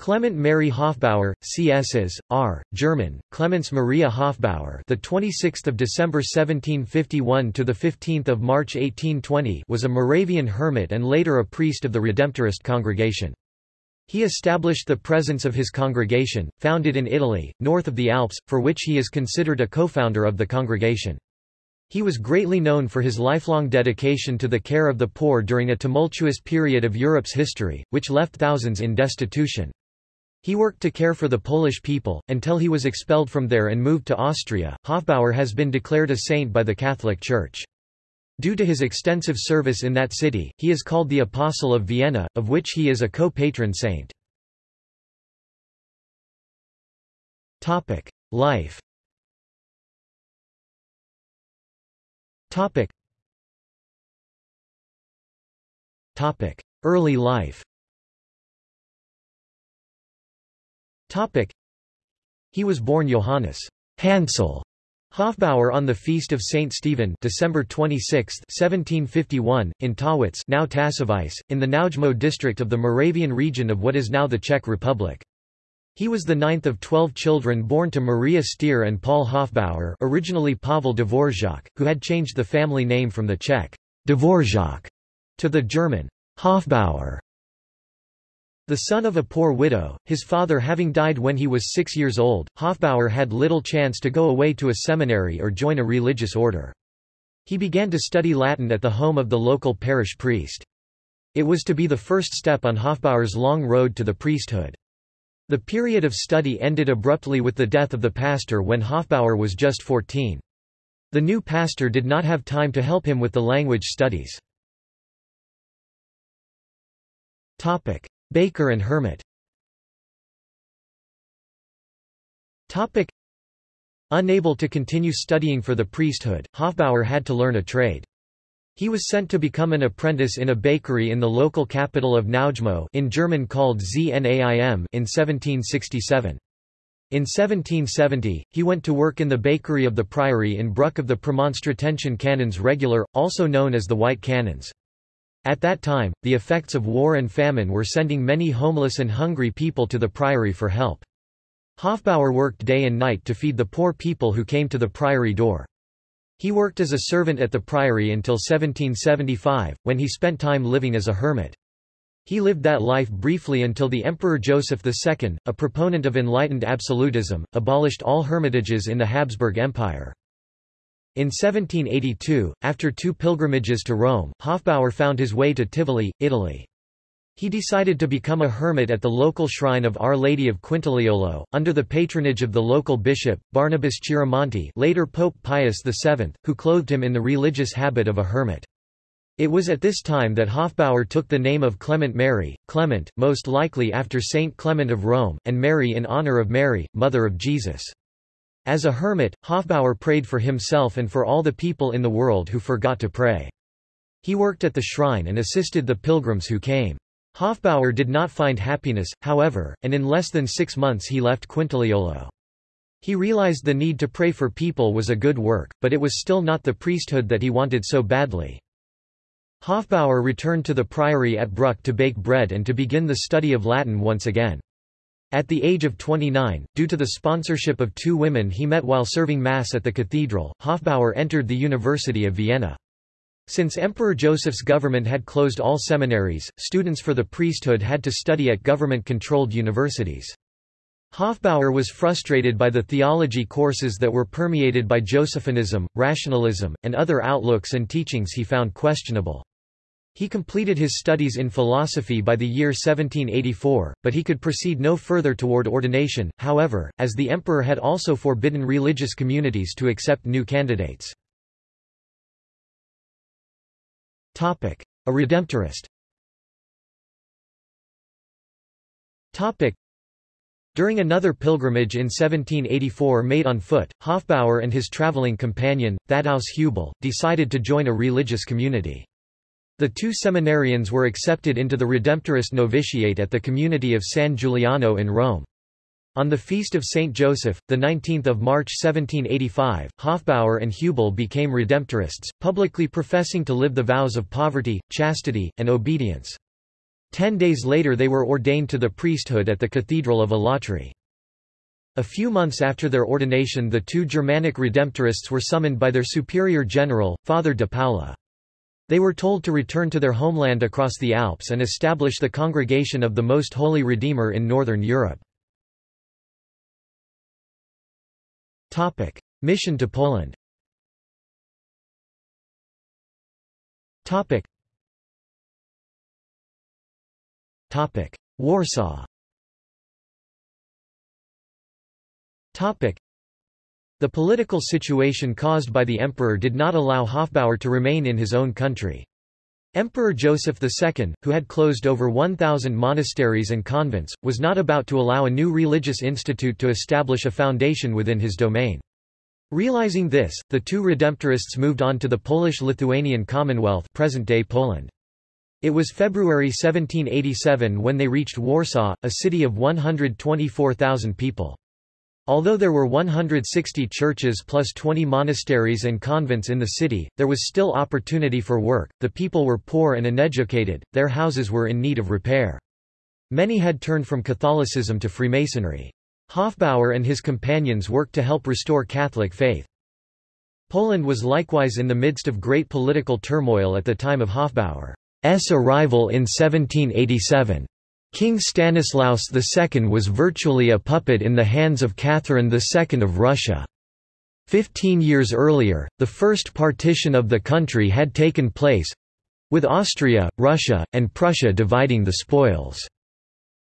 Clement Mary Hofbauer, CSs. R. German, Clemens Maria Hofbauer, the 26th of December 1751 to the 15th of March 1820, was a Moravian hermit and later a priest of the Redemptorist congregation. He established the presence of his congregation, founded in Italy, north of the Alps, for which he is considered a co-founder of the congregation. He was greatly known for his lifelong dedication to the care of the poor during a tumultuous period of Europe's history, which left thousands in destitution. He worked to care for the Polish people, until he was expelled from there and moved to Austria. Hofbauer has been declared a saint by the Catholic Church. Due to his extensive service in that city, he is called the Apostle of Vienna, of which he is a co-patron saint. Life Early life Topic. He was born Johannes Hansel Hofbauer on the feast of Saint Stephen, December 26, 1751, in Tawitz, now Tasovice, in the Znojmo district of the Moravian region of what is now the Czech Republic. He was the ninth of twelve children born to Maria Stier and Paul Hofbauer, originally Pavel Dvorak, who had changed the family name from the Czech Dvorak to the German Hofbauer. The son of a poor widow, his father having died when he was six years old, Hofbauer had little chance to go away to a seminary or join a religious order. He began to study Latin at the home of the local parish priest. It was to be the first step on Hofbauer's long road to the priesthood. The period of study ended abruptly with the death of the pastor when Hofbauer was just 14. The new pastor did not have time to help him with the language studies. Baker and Hermit. Unable to continue studying for the priesthood, Hofbauer had to learn a trade. He was sent to become an apprentice in a bakery in the local capital of Znojmo in German called Znaim in 1767. In 1770, he went to work in the bakery of the priory in Bruck of the Premonstratensian Canons Regular, also known as the White Canons. At that time, the effects of war and famine were sending many homeless and hungry people to the priory for help. Hofbauer worked day and night to feed the poor people who came to the priory door. He worked as a servant at the priory until 1775, when he spent time living as a hermit. He lived that life briefly until the Emperor Joseph II, a proponent of enlightened absolutism, abolished all hermitages in the Habsburg Empire. In 1782, after two pilgrimages to Rome, Hofbauer found his way to Tivoli, Italy. He decided to become a hermit at the local shrine of Our Lady of Quintiliolo, under the patronage of the local bishop, Barnabas Chiaramonti later Pope Pius VII, who clothed him in the religious habit of a hermit. It was at this time that Hofbauer took the name of Clement Mary, Clement, most likely after Saint Clement of Rome, and Mary in honor of Mary, Mother of Jesus. As a hermit, Hofbauer prayed for himself and for all the people in the world who forgot to pray. He worked at the shrine and assisted the pilgrims who came. Hofbauer did not find happiness, however, and in less than six months he left Quintiliolo. He realized the need to pray for people was a good work, but it was still not the priesthood that he wanted so badly. Hofbauer returned to the priory at Bruck to bake bread and to begin the study of Latin once again. At the age of 29, due to the sponsorship of two women he met while serving Mass at the cathedral, Hofbauer entered the University of Vienna. Since Emperor Joseph's government had closed all seminaries, students for the priesthood had to study at government-controlled universities. Hofbauer was frustrated by the theology courses that were permeated by Josephinism, rationalism, and other outlooks and teachings he found questionable. He completed his studies in philosophy by the year 1784, but he could proceed no further toward ordination, however, as the emperor had also forbidden religious communities to accept new candidates. A Redemptorist during another pilgrimage in 1784 made on foot, Hofbauer and his traveling companion, Thaddeus Hubel, decided to join a religious community. The two seminarians were accepted into the Redemptorist novitiate at the community of San Giuliano in Rome. On the feast of Saint Joseph, 19 March 1785, Hofbauer and Hubel became Redemptorists, publicly professing to live the vows of poverty, chastity, and obedience. Ten days later they were ordained to the priesthood at the Cathedral of Alatri. A few months after their ordination the two Germanic Redemptorists were summoned by their superior general, Father de Paula. They were told to return to their homeland across the Alps and establish the Congregation of the Most Holy Redeemer in Northern Europe. Mission to Poland. Warsaw the political situation caused by the emperor did not allow Hofbauer to remain in his own country. Emperor Joseph II, who had closed over 1,000 monasteries and convents, was not about to allow a new religious institute to establish a foundation within his domain. Realizing this, the two Redemptorists moved on to the Polish-Lithuanian Commonwealth present-day Poland. It was February 1787 when they reached Warsaw, a city of 124,000 people. Although there were 160 churches plus 20 monasteries and convents in the city, there was still opportunity for work, the people were poor and uneducated, their houses were in need of repair. Many had turned from Catholicism to Freemasonry. Hofbauer and his companions worked to help restore Catholic faith. Poland was likewise in the midst of great political turmoil at the time of Hofbauer's arrival in 1787. King Stanislaus II was virtually a puppet in the hands of Catherine II of Russia. Fifteen years earlier, the first partition of the country had taken place—with Austria, Russia, and Prussia dividing the spoils.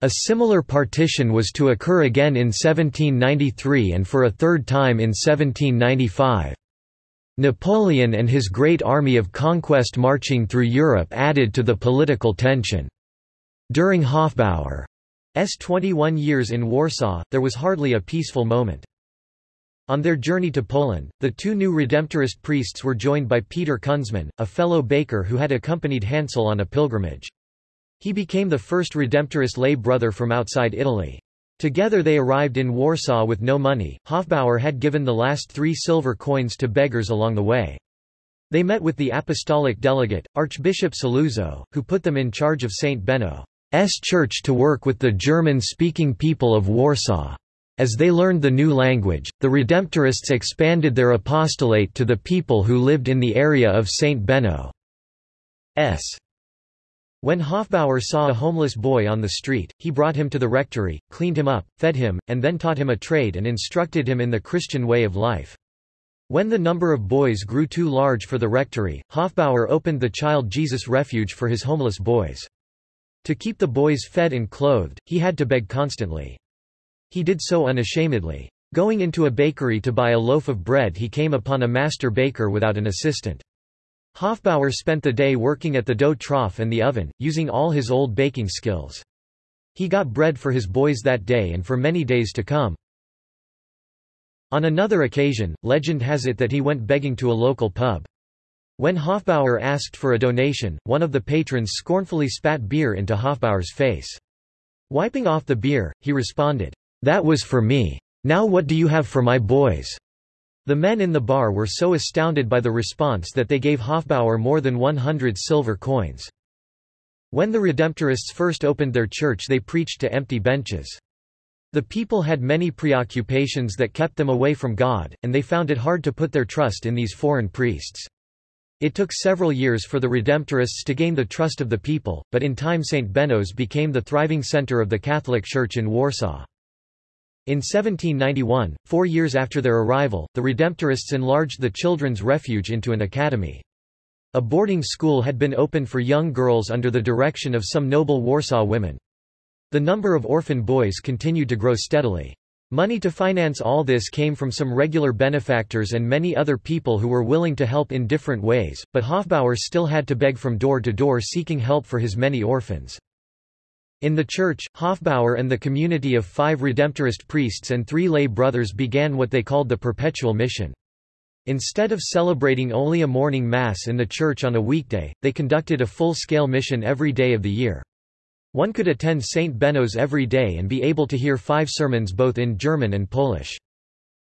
A similar partition was to occur again in 1793 and for a third time in 1795. Napoleon and his great army of conquest marching through Europe added to the political tension. During Hofbauer's 21 years in Warsaw, there was hardly a peaceful moment. On their journey to Poland, the two new Redemptorist priests were joined by Peter Kunzman, a fellow baker who had accompanied Hansel on a pilgrimage. He became the first Redemptorist lay brother from outside Italy. Together they arrived in Warsaw with no money. Hofbauer had given the last three silver coins to beggars along the way. They met with the apostolic delegate, Archbishop Saluzzo, who put them in charge of St. Benno. S church to work with the German-speaking people of Warsaw. As they learned the new language, the Redemptorists expanded their apostolate to the people who lived in the area of St. Benno's. When Hofbauer saw a homeless boy on the street, he brought him to the rectory, cleaned him up, fed him, and then taught him a trade and instructed him in the Christian way of life. When the number of boys grew too large for the rectory, Hofbauer opened the Child Jesus Refuge for his homeless boys. To keep the boys fed and clothed, he had to beg constantly. He did so unashamedly. Going into a bakery to buy a loaf of bread he came upon a master baker without an assistant. Hofbauer spent the day working at the dough trough and the oven, using all his old baking skills. He got bread for his boys that day and for many days to come. On another occasion, legend has it that he went begging to a local pub. When Hofbauer asked for a donation, one of the patrons scornfully spat beer into Hofbauer's face. Wiping off the beer, he responded, That was for me. Now what do you have for my boys? The men in the bar were so astounded by the response that they gave Hofbauer more than 100 silver coins. When the Redemptorists first opened their church they preached to empty benches. The people had many preoccupations that kept them away from God, and they found it hard to put their trust in these foreign priests. It took several years for the Redemptorists to gain the trust of the people, but in time St. Benno's became the thriving center of the Catholic Church in Warsaw. In 1791, four years after their arrival, the Redemptorists enlarged the children's refuge into an academy. A boarding school had been opened for young girls under the direction of some noble Warsaw women. The number of orphan boys continued to grow steadily. Money to finance all this came from some regular benefactors and many other people who were willing to help in different ways, but Hofbauer still had to beg from door to door seeking help for his many orphans. In the church, Hofbauer and the community of five Redemptorist priests and three lay brothers began what they called the Perpetual Mission. Instead of celebrating only a morning mass in the church on a weekday, they conducted a full-scale mission every day of the year. One could attend St. Benno's every day and be able to hear five sermons both in German and Polish.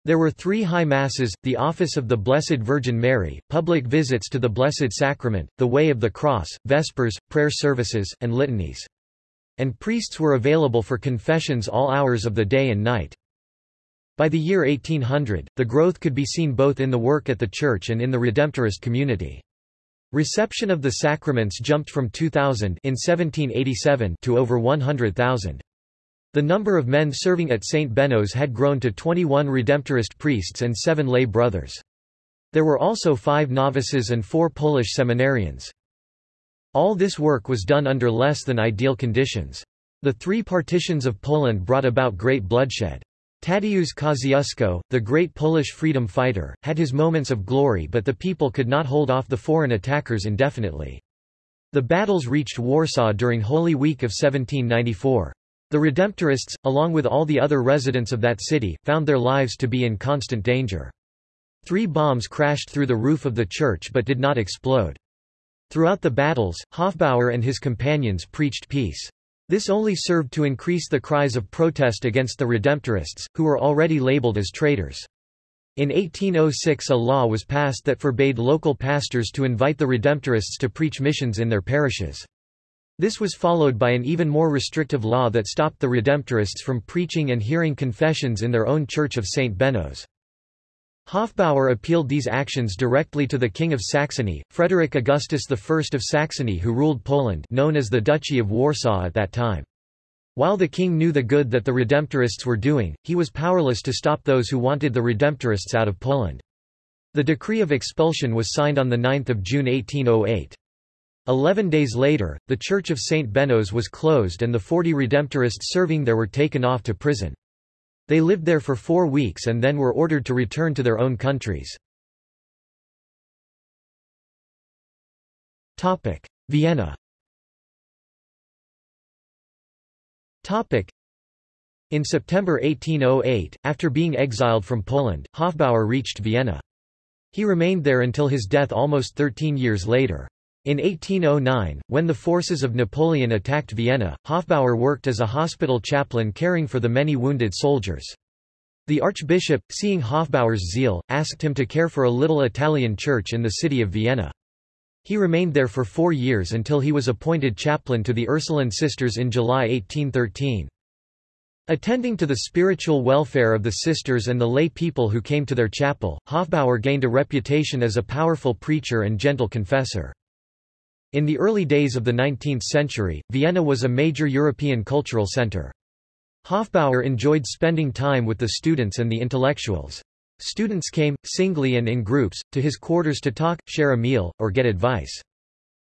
There were three high masses, the office of the Blessed Virgin Mary, public visits to the Blessed Sacrament, the Way of the Cross, Vespers, prayer services, and litanies. and priests were available for confessions all hours of the day and night. By the year 1800, the growth could be seen both in the work at the church and in the Redemptorist community. Reception of the sacraments jumped from 2,000 in 1787 to over 100,000. The number of men serving at St. Benno's had grown to 21 Redemptorist priests and seven lay brothers. There were also five novices and four Polish seminarians. All this work was done under less than ideal conditions. The three partitions of Poland brought about great bloodshed. Tadeusz Kosciuszko, the great Polish freedom fighter, had his moments of glory but the people could not hold off the foreign attackers indefinitely. The battles reached Warsaw during Holy Week of 1794. The Redemptorists, along with all the other residents of that city, found their lives to be in constant danger. Three bombs crashed through the roof of the church but did not explode. Throughout the battles, Hofbauer and his companions preached peace. This only served to increase the cries of protest against the Redemptorists, who were already labeled as traitors. In 1806 a law was passed that forbade local pastors to invite the Redemptorists to preach missions in their parishes. This was followed by an even more restrictive law that stopped the Redemptorists from preaching and hearing confessions in their own church of St. Benno's. Hofbauer appealed these actions directly to the King of Saxony, Frederick Augustus I of Saxony who ruled Poland known as the Duchy of Warsaw at that time. While the king knew the good that the Redemptorists were doing, he was powerless to stop those who wanted the Redemptorists out of Poland. The decree of expulsion was signed on 9 June 1808. Eleven days later, the Church of St. Benno's was closed and the forty Redemptorists serving there were taken off to prison. They lived there for four weeks and then were ordered to return to their own countries. Vienna In September 1808, after being exiled from Poland, Hofbauer reached Vienna. He remained there until his death almost 13 years later. In 1809, when the forces of Napoleon attacked Vienna, Hofbauer worked as a hospital chaplain caring for the many wounded soldiers. The archbishop, seeing Hofbauer's zeal, asked him to care for a little Italian church in the city of Vienna. He remained there for four years until he was appointed chaplain to the Ursuline sisters in July 1813. Attending to the spiritual welfare of the sisters and the lay people who came to their chapel, Hofbauer gained a reputation as a powerful preacher and gentle confessor. In the early days of the 19th century, Vienna was a major European cultural center. Hofbauer enjoyed spending time with the students and the intellectuals. Students came, singly and in groups, to his quarters to talk, share a meal, or get advice.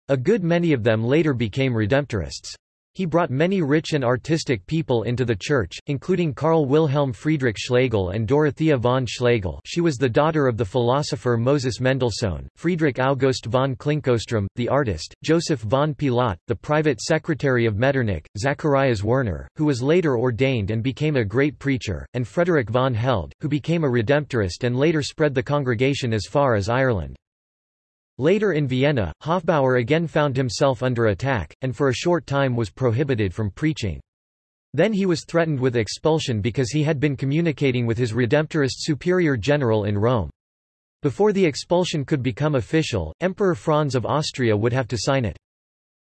A good many of them later became Redemptorists. He brought many rich and artistic people into the church, including Karl Wilhelm Friedrich Schlegel and Dorothea von Schlegel she was the daughter of the philosopher Moses Mendelssohn, Friedrich August von Klinkowström, the artist, Joseph von Pilat, the private secretary of Metternich, Zacharias Werner, who was later ordained and became a great preacher, and Frederick von Held, who became a Redemptorist and later spread the congregation as far as Ireland. Later in Vienna, Hofbauer again found himself under attack, and for a short time was prohibited from preaching. Then he was threatened with expulsion because he had been communicating with his Redemptorist superior general in Rome. Before the expulsion could become official, Emperor Franz of Austria would have to sign it.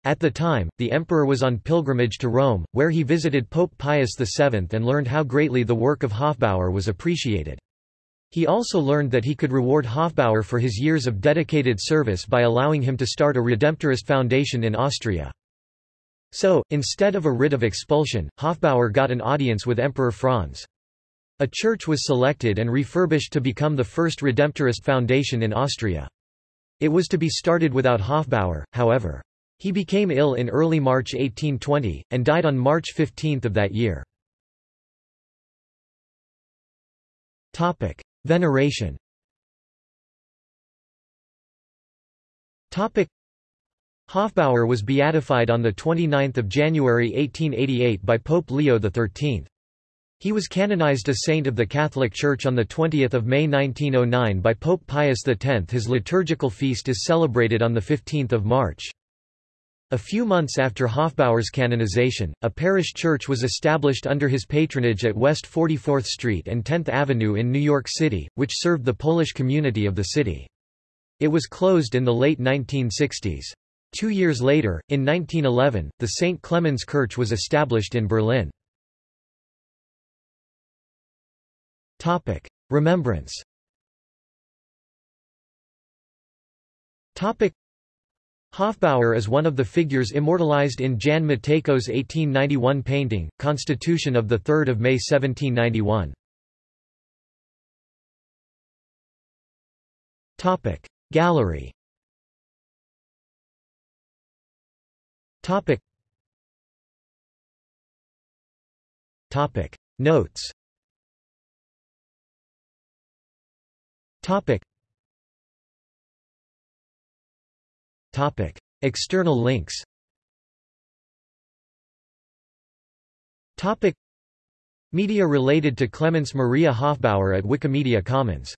At the time, the emperor was on pilgrimage to Rome, where he visited Pope Pius VII and learned how greatly the work of Hofbauer was appreciated. He also learned that he could reward Hofbauer for his years of dedicated service by allowing him to start a Redemptorist foundation in Austria. So, instead of a writ of expulsion, Hofbauer got an audience with Emperor Franz. A church was selected and refurbished to become the first Redemptorist foundation in Austria. It was to be started without Hofbauer, however. He became ill in early March 1820, and died on March 15 of that year. Veneration Hofbauer was beatified on 29 January 1888 by Pope Leo XIII. He was canonized a saint of the Catholic Church on 20 May 1909 by Pope Pius X. His liturgical feast is celebrated on 15 March. A few months after Hofbauer's canonization, a parish church was established under his patronage at West 44th Street and 10th Avenue in New York City, which served the Polish community of the city. It was closed in the late 1960s. Two years later, in 1911, the St. Clemens Kirche was established in Berlin. Remembrance Hofbauer is one of the figures immortalized in Jan Matejko's 1891 painting, Constitution of 3 May 1791. Gallery. Notes Topic. External links Topic. Media related to Clemens Maria Hofbauer at Wikimedia Commons